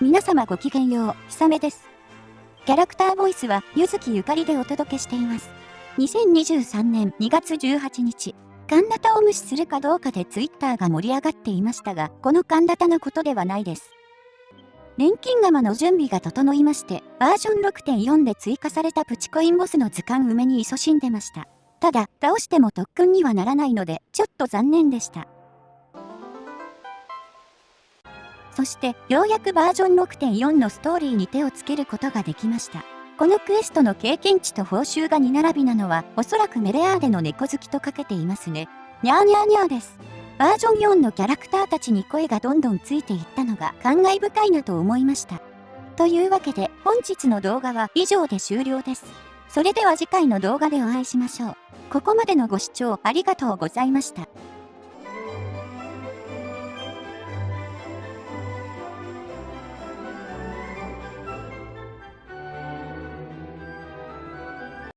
皆様ごきげんよう、ひさめです。キャラクターボイスは、ゆずきゆかりでお届けしています。2023年2月18日、カンダタを無視するかどうかでツイッターが盛り上がっていましたが、このカンダタのことではないです。錬金釜の準備が整いまして、バージョン6.4で追加されたプチコインボスの図鑑埋めに勤しんでました。ただ、倒しても特訓にはならないので、ちょっと残念でした。そしてようやくバージョン6.4のストーリーに手をつけることができました。このクエストの経験値と報酬が2並びなのはおそらくメレアーデの猫好きとかけていますね。にゃーにゃーにゃーです。バージョン4のキャラクターたちに声がどんどんついていったのが感慨深いなと思いました。というわけで本日の動画は以上で終了です。それでは次回の動画でお会いしましょう。ここまでのご視聴ありがとうございました。